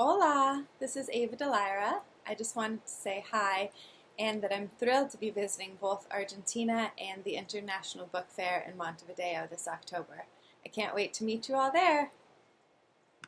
Hola, this is Ava Dellaira. I just wanted to say hi and that I'm thrilled to be visiting both Argentina and the International Book Fair in Montevideo this October. I can't wait to meet you all there.